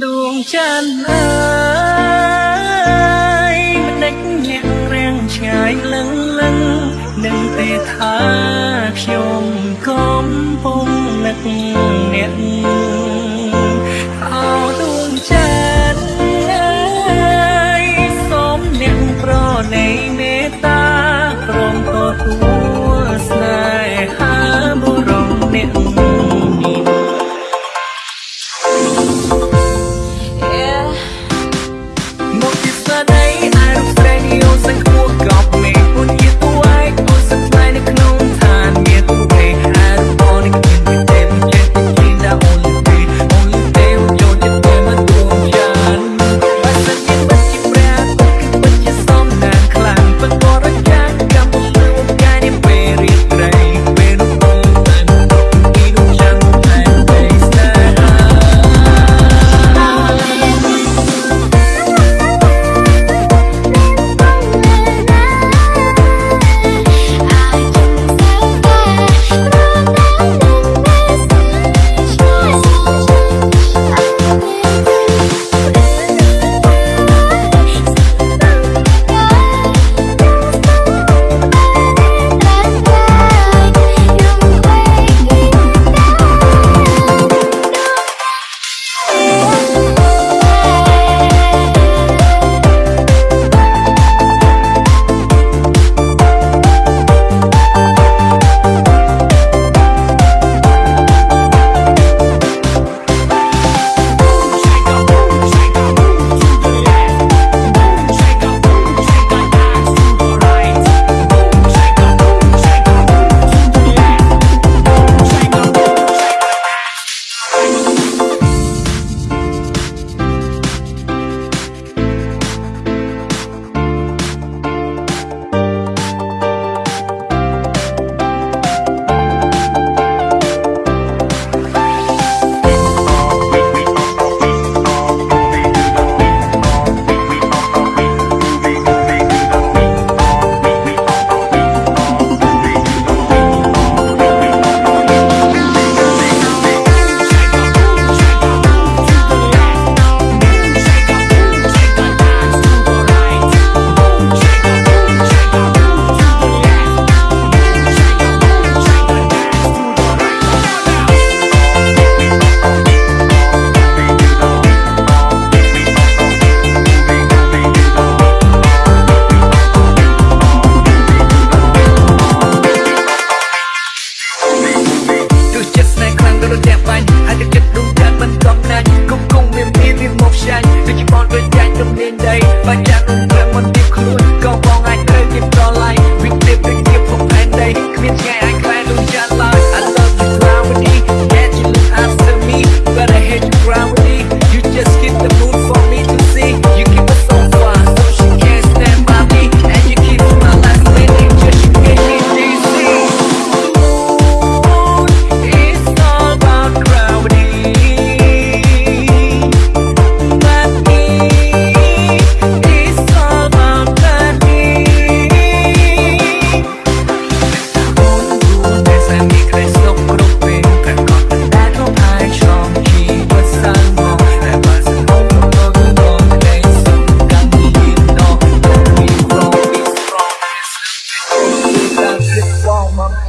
Đường chân ơi.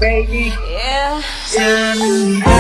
baby. Yeah. Tell.